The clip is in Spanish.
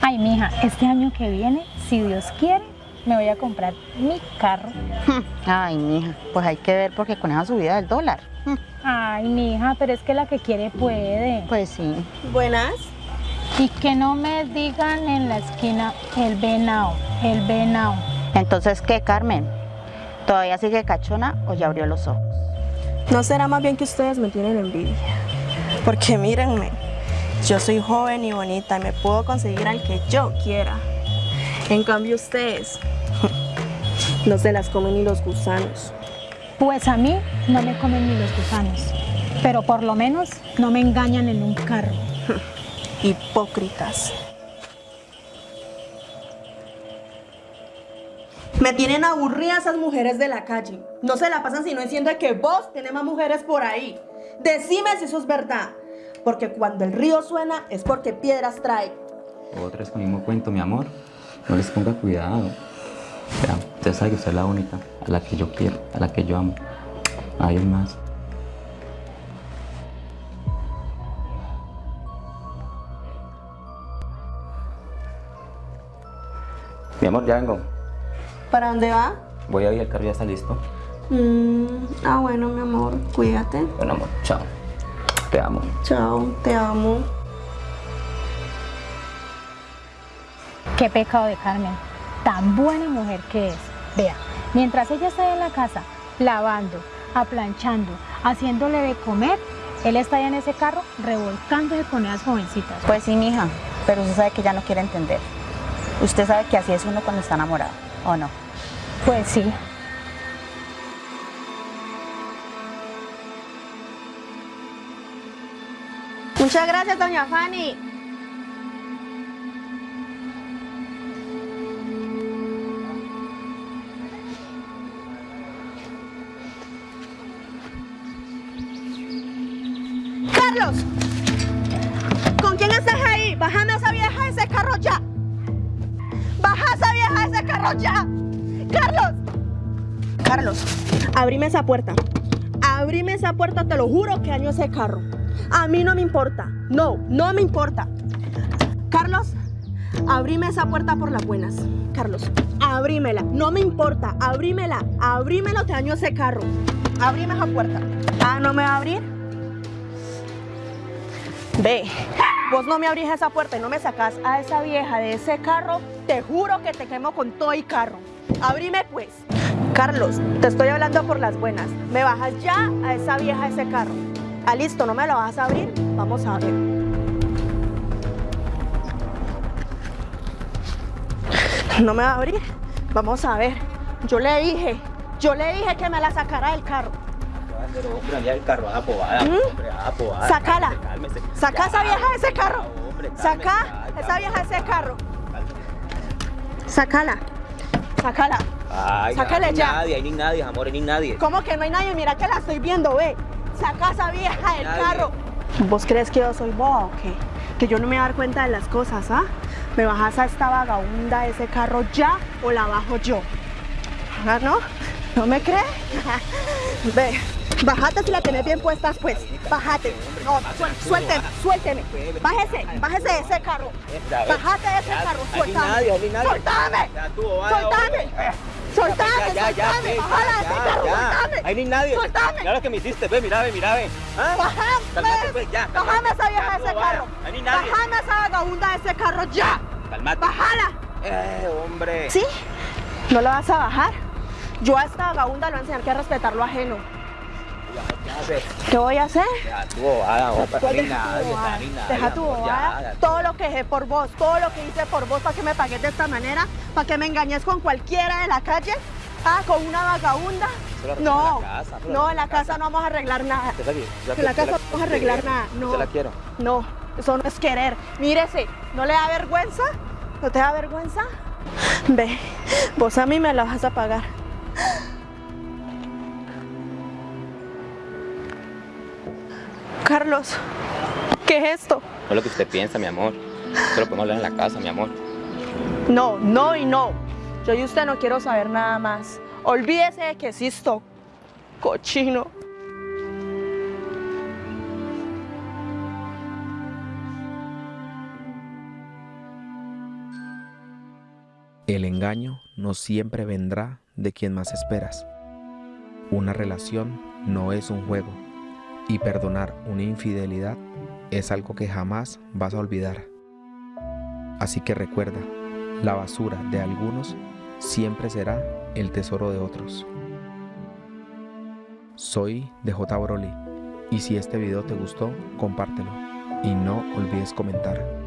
Ay, mija, este año que viene, si Dios quiere, me voy a comprar mi carro. Ay, mija, pues hay que ver porque con esa subida del dólar. Ay, mija, pero es que la que quiere puede. Pues sí. Buenas. Y que no me digan en la esquina el venao, el venao. Entonces, ¿qué, Carmen? ¿Todavía sigue cachona o ya abrió los ojos? ¿No será más bien que ustedes me tienen envidia? Porque mírenme, yo soy joven y bonita y me puedo conseguir al que yo quiera. En cambio ustedes, no se las comen ni los gusanos. Pues a mí no me comen ni los gusanos, pero por lo menos no me engañan en un carro. Hipócritas. Me tienen aburridas esas mujeres de la calle. No se la pasan sino diciendo que vos tenés más mujeres por ahí. Decime si eso es verdad. Porque cuando el río suena es porque piedras trae. Otra vez con el mismo cuento, mi amor. No les ponga cuidado. Ya, usted sabe que usted es la única, a la que yo quiero, a la que yo amo. Hay más. Mi amor, ya vengo. ¿Para dónde va? Voy a ir, el carro ya está listo. Mm, ah, bueno, mi amor, cuídate. Bueno, amor, chao. Te amo. Chao, te amo. Qué pecado de Carmen, tan buena mujer que es. Vea, mientras ella está en la casa, lavando, aplanchando, haciéndole de comer, él está allá en ese carro revolcándose con esas jovencitas. Pues sí, mija, pero usted sabe que ya no quiere entender. Usted sabe que así es uno cuando está enamorado, ¿o no? Pues sí. Muchas gracias, doña Fanny. ¡Carlos! ¿Con quién estás ahí? Bájame a esa vieja ese carro ya. Baja a esa vieja ese carro ya. ¡Carlos! Carlos, abrime esa puerta. Abrime esa puerta, te lo juro que daño ese carro. A mí no me importa. No, no me importa. Carlos, abrime esa puerta por las buenas. Carlos, abrímela. No me importa. Abrímela. Abrímelo, te daño ese carro. Abrime esa puerta. Ah, ¿no me va a abrir? Ve, vos no me abrís esa puerta y no me sacás a esa vieja de ese carro, te juro que te quemo con todo y carro. Abrime pues. Carlos, te estoy hablando por las buenas. Me bajas ya a esa vieja de ese carro. Ah, listo, ¿no me lo vas a abrir? Vamos a ver. ¿No me va a abrir? Vamos a ver. Yo le dije, yo le dije que me la sacara del carro. Pero hombre, el carro, a ¿Mm? Cálmese. Saca esa vieja de ese carro. hombre, cálmese, Saca esa vieja de ese carro. Sácala. Sácala. Ay, Sácale ya. nadie, ahí ni nadie, amor, ni nadie. ¿Cómo que no hay nadie? Mira que la estoy viendo, ve. Saca esa vieja del Nadie. carro. ¿Vos crees que yo soy boba o qué? Que yo no me voy a dar cuenta de las cosas, ¿ah? ¿Me bajas a esta vagabunda de ese carro ya o la bajo yo? ¿Ah, no? ¿No me crees? Ve, bájate si la tenés bien puestas, pues. Bájate. No, suélteme, suélteme. Bájese, bájese de ese carro. Bájate de ese carro, suéltame. ¡Suéltame! ¡Suéltame! ¡Suéltame, Ya, ya, ya, suéltame! ve, ¡Bájala de ya, ese carro, ya. suéltame! Ahí ni nadie. ¡Suéltame! Mira lo que me hiciste, ve, mira, ve, mira, ve. ¿Ah? ¡Bájame! Pues, ya, cálmate. ¡Bájame esa vieja Ya, de ese carro! Ahí ni nadie. ¡Bájame esa vagabunda de ese carro ya! Cálmate. ¡Bájala! Eh, hombre. ¿Sí? ¿No la vas a bajar? Yo a esta vagabunda le voy a enseñar que a respetar lo ajeno. ¿Qué voy a hacer? Deja tu bobada, deja tu bobada. Todo lo que dejé por vos, todo lo que hice por vos para que me pagues de esta manera, para que me engañes con cualquiera de la calle, ah, con una vagabunda. No, no, en la casa no vamos a arreglar nada. En la casa no vamos a arreglar nada, no. La quiero. No, eso no es querer. Mírese, ¿no le da vergüenza? ¿No te da vergüenza? Ve, vos a mí me la vas a pagar. Carlos, ¿qué es esto? No es lo que usted piensa, mi amor. Lo podemos hablar en la casa, mi amor. No, no y no. Yo y usted no quiero saber nada más. Olvídese de que existo. Cochino. El engaño no siempre vendrá de quien más esperas. Una relación no es un juego y perdonar una infidelidad es algo que jamás vas a olvidar. Así que recuerda, la basura de algunos siempre será el tesoro de otros. Soy DJ Broly y si este video te gustó, compártelo y no olvides comentar.